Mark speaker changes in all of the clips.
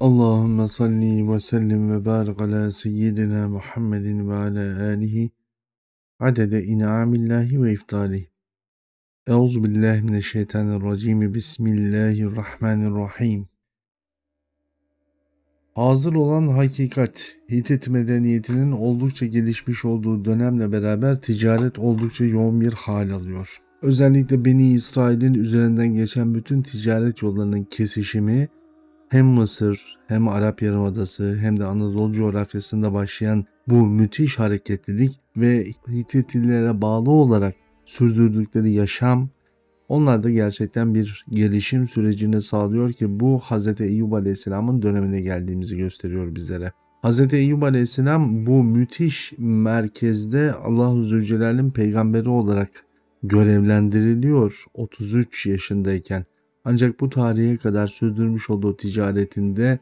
Speaker 1: Allahümme salli ve sellim ve barik ala seyyidina Muhammedin ve ala alihi adede in'amillahi ve iftali. Euzu billahi mineşşeytanirracim. Bismillahirrahmanirrahim. Hazır olan hakikat, Hitit medeniyetinin oldukça gelişmiş olduğu dönemle beraber ticaret oldukça yoğun bir hal alıyor. Özellikle Beni İsrail'in üzerinden geçen bütün ticaret yollarının kesişimi hem Mısır hem Arap Yarımadası hem de Anadolu coğrafyasında başlayan bu müthiş hareketlilik ve Hititillere bağlı olarak sürdürdükleri yaşam onlar da gerçekten bir gelişim sürecini sağlıyor ki bu Hz. Eyyub Aleyhisselam'ın dönemine geldiğimizi gösteriyor bizlere. Hz. Eyyub Aleyhisselam bu müthiş merkezde Allah-u Zülcelal'in peygamberi olarak görevlendiriliyor 33 yaşındayken. Ancak bu tarihe kadar sürdürmüş olduğu ticaretinde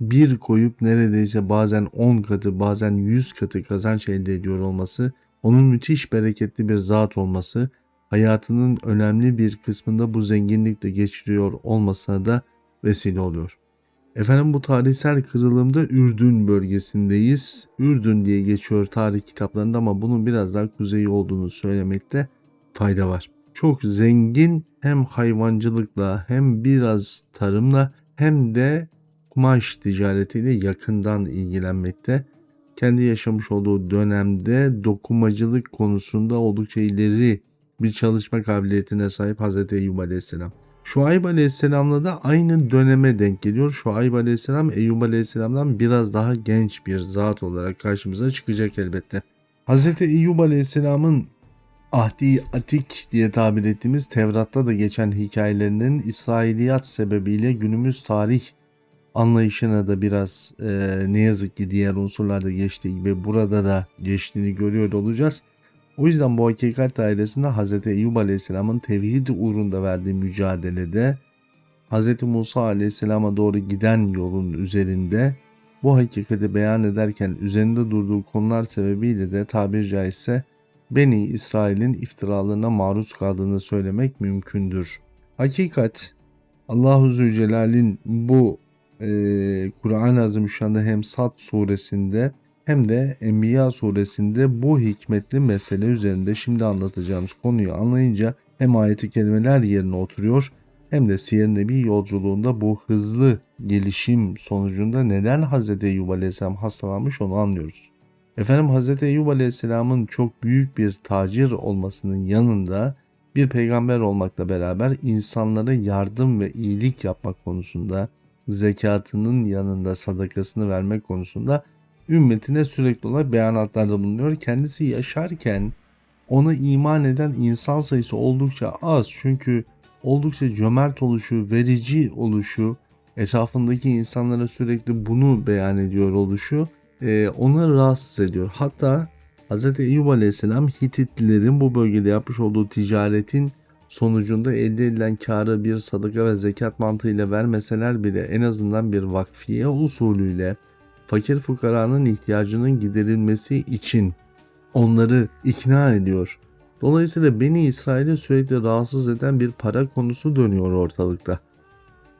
Speaker 1: bir koyup neredeyse bazen 10 katı bazen 100 katı kazanç elde ediyor olması, onun müthiş bereketli bir zat olması, hayatının önemli bir kısmında bu zenginlikle geçiriyor olmasına da vesile oluyor. Efendim bu tarihsel kırılımda Ürdün bölgesindeyiz. Ürdün diye geçiyor tarih kitaplarında ama bunun biraz daha kuzeyi olduğunu söylemekte fayda var çok zengin hem hayvancılıkla hem biraz tarımla hem de kumaş ticaretiyle yakından ilgilenmekte. Kendi yaşamış olduğu dönemde dokumacılık konusunda oldukça ileri bir çalışma kabiliyetine sahip Hz. Eyyub Aleyhisselam. Şuayb Aleyhisselam'la da aynı döneme denk geliyor. Şuayb Aleyhisselam Eyyub Aleyhisselam'dan biraz daha genç bir zat olarak karşımıza çıkacak elbette. Hz. Eyyub Aleyhisselam'ın Ahdi Atik diye tabir ettiğimiz Tevrat'ta da geçen hikayelerinin İsrailiyat sebebiyle günümüz tarih anlayışına da biraz e, ne yazık ki diğer unsurlarda geçtiği gibi burada da geçtiğini görüyor olacağız. O yüzden bu hakikat dairesinde Hz. Eyyub Aleyhisselam'ın tevhid uğrunda verdiği mücadelede Hz. Musa Aleyhisselam'a doğru giden yolun üzerinde bu hakikati beyan ederken üzerinde durduğu konular sebebiyle de tabir caizse Beni İsrail'in iftiralarına maruz kaldığını söylemek mümkündür. Hakikat Allahu Zülcelal'in bu e, Kur'an-ı Azimüşşan'da hem Sad suresinde hem de Enbiya suresinde bu hikmetli mesele üzerinde şimdi anlatacağımız konuyu anlayınca hem ayeti kelimeler yerine oturuyor hem de Siyer Nebi yolculuğunda bu hızlı gelişim sonucunda neden Hz. Eyyub Aleyhisselam hastalanmış onu anlıyoruz. Efendim Hz. Eyyub Aleyhisselam'ın çok büyük bir tacir olmasının yanında bir peygamber olmakla beraber insanlara yardım ve iyilik yapmak konusunda zekatının yanında sadakasını vermek konusunda ümmetine sürekli olarak beyanatlarda bulunuyor. Kendisi yaşarken ona iman eden insan sayısı oldukça az çünkü oldukça cömert oluşu, verici oluşu, etrafındaki insanlara sürekli bunu beyan ediyor oluşu e, onu rahatsız ediyor. Hatta Hz. Eyyub Aleyhisselam Hititlilerin bu bölgede yapmış olduğu ticaretin sonucunda elde edilen karı bir sadaka ve zekat mantığıyla vermeseler bile en azından bir vakfiye usulüyle fakir fukaranın ihtiyacının giderilmesi için onları ikna ediyor. Dolayısıyla Beni İsrail'i sürekli rahatsız eden bir para konusu dönüyor ortalıkta.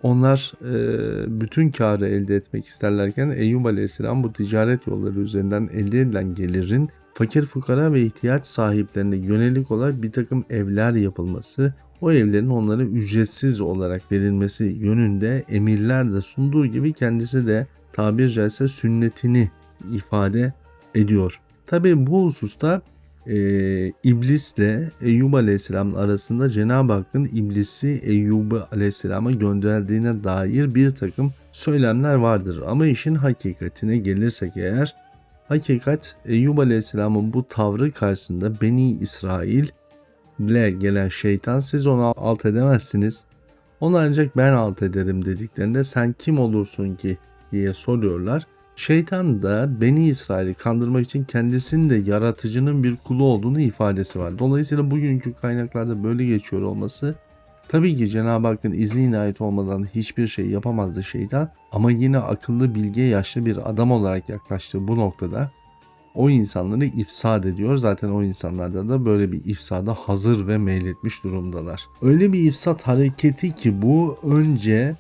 Speaker 1: Onlar e, bütün karı elde etmek isterlerken Eyyub Aleyhisselam bu ticaret yolları üzerinden elde edilen gelirin fakir fukara ve ihtiyaç sahiplerine yönelik olarak bir takım evler yapılması, o evlerin onlara ücretsiz olarak verilmesi yönünde emirler de sunduğu gibi kendisi de tabir caizse sünnetini ifade ediyor. Tabi bu hususta e, iblisle Eyyub Aleyhisselam arasında Cenab-ı Hakk'ın iblisi Eyyub Aleyhisselam'a gönderdiğine dair bir takım söylemler vardır. Ama işin hakikatine gelirsek eğer hakikat Eyyub Aleyhisselam'ın bu tavrı karşısında Beni İsrail ile gelen şeytan siz onu alt edemezsiniz. Onu ancak ben alt ederim dediklerinde sen kim olursun ki diye soruyorlar. Şeytan da Beni İsrail'i kandırmak için kendisinin de yaratıcının bir kulu olduğunu ifadesi var. Dolayısıyla bugünkü kaynaklarda böyle geçiyor olması tabii ki Cenab-ı Hakk'ın izni inayet olmadan hiçbir şey yapamazdı şeytan ama yine akıllı bilge yaşlı bir adam olarak yaklaştığı bu noktada o insanları ifsad ediyor. Zaten o insanlarda da böyle bir ifsada hazır ve meyletmiş durumdalar. Öyle bir ifsat hareketi ki bu önce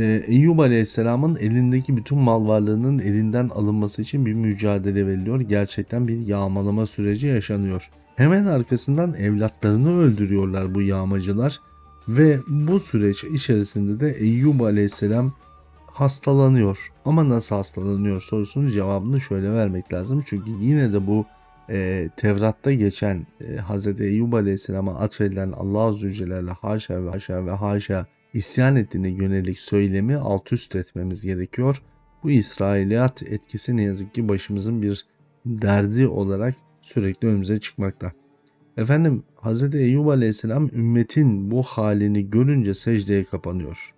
Speaker 1: Eyyub Aleyhisselam'ın elindeki bütün mal varlığının elinden alınması için bir mücadele veriliyor. Gerçekten bir yağmalama süreci yaşanıyor. Hemen arkasından evlatlarını öldürüyorlar bu yağmacılar ve bu süreç içerisinde de Eyyub Aleyhisselam hastalanıyor. Ama nasıl hastalanıyor sorusunun cevabını şöyle vermek lazım. Çünkü yine de bu e, Tevrat'ta geçen e, Hz. Eyyub Aleyhisselam'a atfedilen Allah Azze ve Celle'yle haşa ve haşa ve haşa isyan ettiğine yönelik söylemi alt üst etmemiz gerekiyor. Bu İsrailiyat etkisi ne yazık ki başımızın bir derdi olarak sürekli önümüze çıkmakta. Efendim Hz. Eyyub Aleyhisselam ümmetin bu halini görünce secdeye kapanıyor.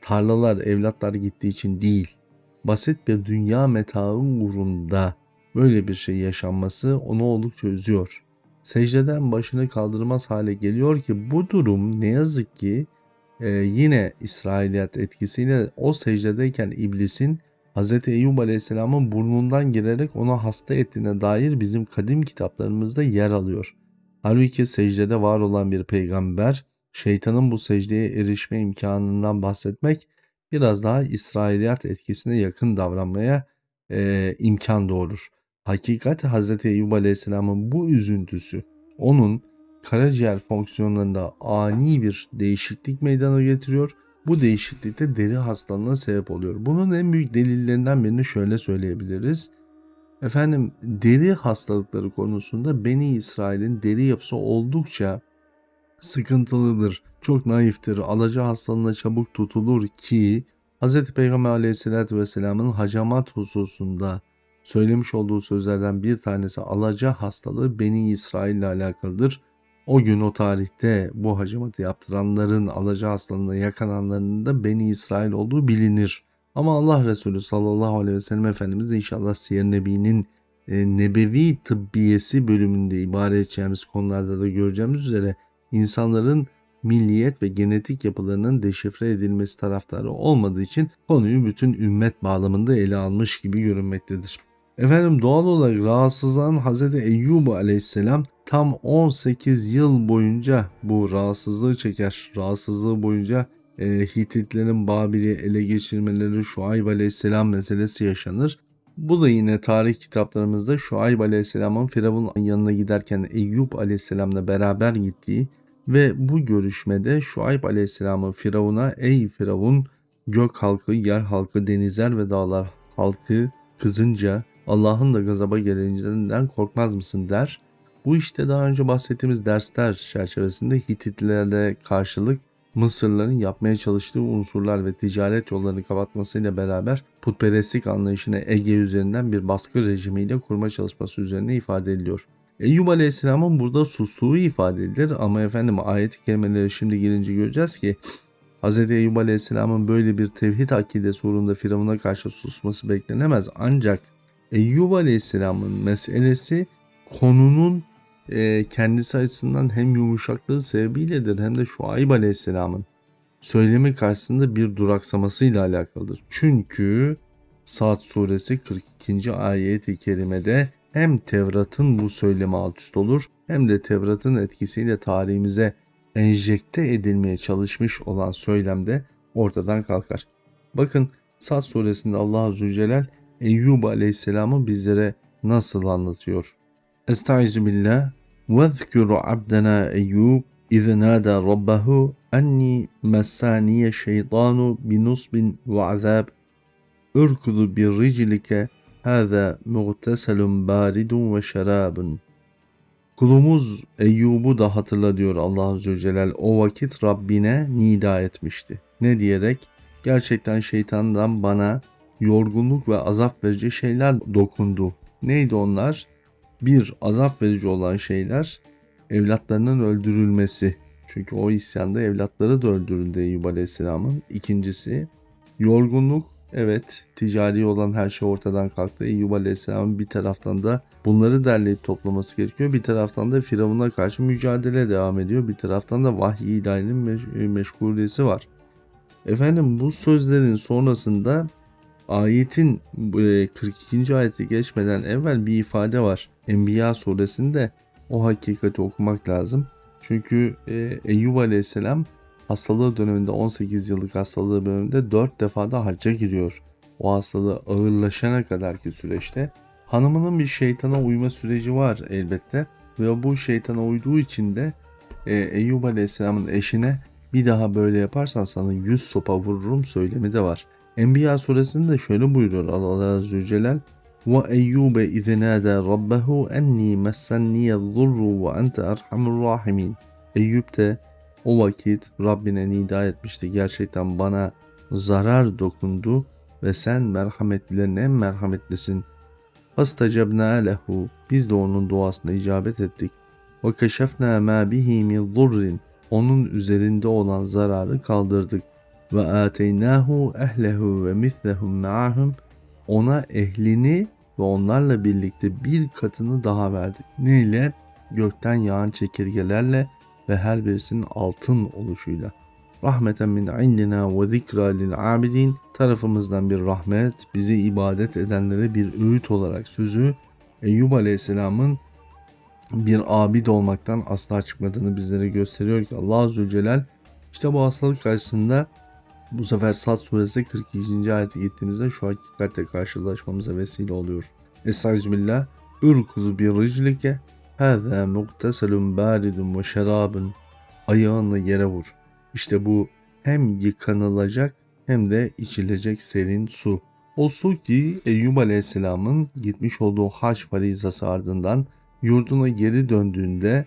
Speaker 1: Tarlalar, evlatlar gittiği için değil, basit bir dünya metaı uğrunda böyle bir şey yaşanması onu oldukça üzüyor. Secdeden başını kaldırmaz hale geliyor ki bu durum ne yazık ki e, yine İsrailiyat etkisiyle o secdedeyken iblisin Hz. Eyyub Aleyhisselam'ın burnundan girerek onu hasta ettiğine dair bizim kadim kitaplarımızda yer alıyor. Halbuki secdede var olan bir peygamber, şeytanın bu secdeye erişme imkanından bahsetmek biraz daha İsrailiyat etkisine yakın davranmaya e, imkan doğurur. Hakikat Hz. Eyyub Aleyhisselam'ın bu üzüntüsü onun karaciğer fonksiyonlarında ani bir değişiklik meydana getiriyor. Bu değişiklik de deri hastalığına sebep oluyor. Bunun en büyük delillerinden birini şöyle söyleyebiliriz. Efendim deri hastalıkları konusunda Beni İsrail'in deri yapısı oldukça sıkıntılıdır. Çok naiftir. Alaca hastalığına çabuk tutulur ki Hz. Peygamber aleyhissalatü vesselamın hacamat hususunda söylemiş olduğu sözlerden bir tanesi alaca hastalığı Beni İsrail ile alakalıdır. O gün o tarihte bu hacamatı yaptıranların alaca hastalığına yakalananların da Beni İsrail olduğu bilinir. Ama Allah Resulü sallallahu aleyhi ve sellem Efendimiz inşallah Siyer Nebi'nin e, nebevi tıbbiyesi bölümünde ibare edeceğimiz konularda da göreceğimiz üzere insanların milliyet ve genetik yapılarının deşifre edilmesi taraftarı olmadığı için konuyu bütün ümmet bağlamında ele almış gibi görünmektedir. Efendim doğal olarak rahatsızlanan Hz. Eyyub aleyhisselam tam 18 yıl boyunca bu rahatsızlığı çeker. Rahatsızlığı boyunca e, Hititlerin Babil'i ele geçirmeleri Şuayb aleyhisselam meselesi yaşanır. Bu da yine tarih kitaplarımızda Şuayb aleyhisselamın Firavun'un yanına giderken Eyyub aleyhisselamla beraber gittiği ve bu görüşmede Şuayb aleyhisselamın Firavun'a ey Firavun gök halkı, yer halkı, denizler ve dağlar halkı kızınca Allah'ın da gazaba geleceğinden korkmaz mısın der. Bu işte daha önce bahsettiğimiz dersler çerçevesinde Hititlerle karşılık Mısırların yapmaya çalıştığı unsurlar ve ticaret yollarını kapatmasıyla beraber putperestlik anlayışını Ege üzerinden bir baskı rejimiyle kurma çalışması üzerine ifade ediliyor. Eyyub Aleyhisselam'ın burada sustuğu ifade edilir ama efendim ayet-i kerimelere şimdi gelince göreceğiz ki Hz. Eyyub Aleyhisselam'ın böyle bir tevhid akidesi uğrunda Firavun'a karşı susması beklenemez ancak Eyyub Aleyhisselam'ın meselesi konunun e, kendisi açısından hem yumuşaklığı sebebiyledir hem de Şuayb Aleyhisselam'ın söylemi karşısında bir duraksamasıyla alakalıdır. Çünkü Saat suresi 42. ayet-i kerimede hem Tevrat'ın bu söylemi alt üst olur hem de Tevrat'ın etkisiyle tarihimize enjekte edilmeye çalışmış olan söylemde ortadan kalkar. Bakın Sad suresinde Allah Azze ve Celle Eyyub Aleyhisselam'ı bizlere nasıl anlatıyor? Estaizu billah وَذْكُرُ عَبْدَنَا اَيُّوبَ اِذْ نَادَى رَبَّهُ اَنِّي مَسَّانِيَ الشَّيْطَانُ بِنُصْبٍ وَعَذَابٍ اُرْكُضُ بِالرِّجْلِكَ هَذَا مُغْتَسَلٌ بَارِدٌ وَشَرَابٌ Kulumuz Eyyub'u da hatırla diyor Allah Azze ve Celle. O vakit Rabbine nida etmişti. Ne diyerek? Gerçekten şeytandan bana yorgunluk ve azap verici şeyler dokundu. Neydi onlar? Bir, azap verici olan şeyler evlatlarının öldürülmesi. Çünkü o isyanda evlatları da öldürüldü Eyyub Aleyhisselam'ın. İkincisi, yorgunluk. Evet, ticari olan her şey ortadan kalktı. Eyyub Aleyhisselam'ın bir taraftan da bunları derleyip toplaması gerekiyor. Bir taraftan da Firavun'a karşı mücadele devam ediyor. Bir taraftan da vahiy ilahinin meş- meşguliyesi var. Efendim bu sözlerin sonrasında ayetin 42. E, ayete geçmeden evvel bir ifade var. Enbiya suresinde o hakikati okumak lazım. Çünkü e, Eyyub aleyhisselam hastalığı döneminde 18 yıllık hastalığı döneminde 4 defa da hacca giriyor. O hastalığı ağırlaşana kadarki süreçte hanımının bir şeytana uyma süreci var elbette ve bu şeytana uyduğu için de e, Eyyub Aleyhisselam'ın eşine bir daha böyle yaparsan sana 100 sopa vururum söylemi de var. Enbiya suresinde şöyle buyuruyor Allah Azze ve Celle ve Eyyube izinâdâ rabbehu enni messenniyel-zurru ve ente erhamur rahimin. Eyüp de o vakit Rabbine nida etmişti. Gerçekten bana zarar dokundu ve sen merhametlilerin en merhametlisin. Fastacabna lehu. Biz de onun duasına icabet ettik. Keşefna ma bihi min zurrin. Onun üzerinde olan zararı kaldırdık. Ve ateynahu ehlehu ve mislehum ma'ahum. Ona ehlini ve onlarla birlikte bir katını daha verdik. Ne ile? Gökten yağan çekirgelerle ve her birisinin altın oluşuyla. Rahmeten min indina ve zikra lil abidin tarafımızdan bir rahmet, bizi ibadet edenlere bir öğüt olarak sözü Eyyub Aleyhisselam'ın bir abid olmaktan asla çıkmadığını bizlere gösteriyor ki Allah Azze ve Celal işte bu hastalık karşısında bu sefer Sad suresi 42. ayete gittiğimizde şu hakikatle karşılaşmamıza vesile oluyor. Estağfirullah. Ürkudu bir riclike Hâzâ mukteselun bâridun ve şerâbun. Ayağınla yere vur. İşte bu hem yıkanılacak hem de içilecek serin su. O su ki Eyyub Aleyhisselam'ın gitmiş olduğu hac farizası ardından yurduna geri döndüğünde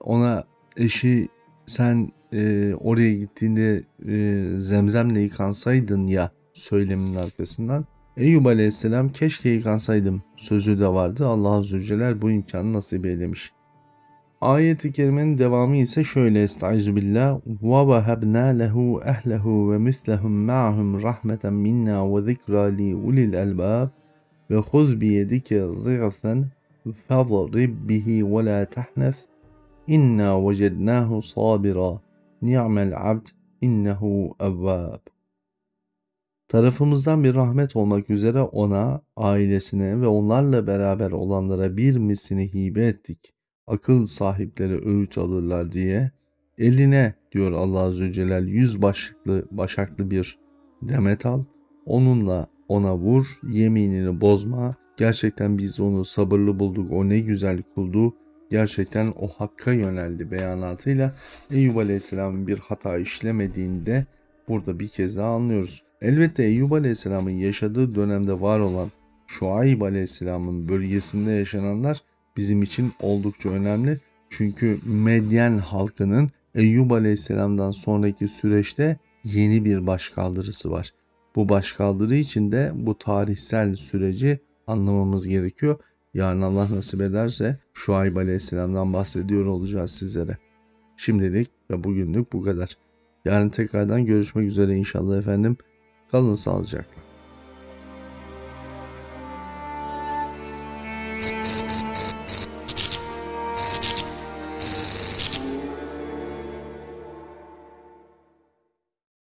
Speaker 1: ona eşi sen e, oraya gittiğinde e, zemzemle yıkansaydın ya söyleminin arkasından. Eyyub Aleyhisselam keşke yıkansaydım sözü de vardı. Allah Celle bu imkanı nasip eylemiş. Ayet-i kerimenin devamı ise şöyle. Estaizu billah. Ve vahabna lehu ehlehu ve mislehum ma'hum rahmeten minna ve zikra li ulil albab ve huz bi yedike zigfen fadrib ni'mel abd innehu evvab tarafımızdan bir rahmet olmak üzere ona, ailesine ve onlarla beraber olanlara bir misini hibe ettik. Akıl sahipleri öğüt alırlar diye. Eline diyor Allah Azze ve Celle yüz başlıklı başaklı bir demet al. Onunla ona vur, yeminini bozma. Gerçekten biz onu sabırlı bulduk, o ne güzel kuldu. Gerçekten o hakka yöneldi beyanatıyla Eyüp Aleyhisselam'ın bir hata işlemediğinde burada bir kez daha anlıyoruz. Elbette Eyyub Aleyhisselam'ın yaşadığı dönemde var olan Şuayb Aleyhisselam'ın bölgesinde yaşananlar bizim için oldukça önemli. Çünkü Medyen halkının Eyyub Aleyhisselam'dan sonraki süreçte yeni bir başkaldırısı var. Bu başkaldırı için de bu tarihsel süreci anlamamız gerekiyor. Yarın Allah nasip ederse Şuayb Aleyhisselam'dan bahsediyor olacağız sizlere. Şimdilik ve bugünlük bu kadar. Yarın tekrardan görüşmek üzere inşallah efendim. Kalın sağlıcakla.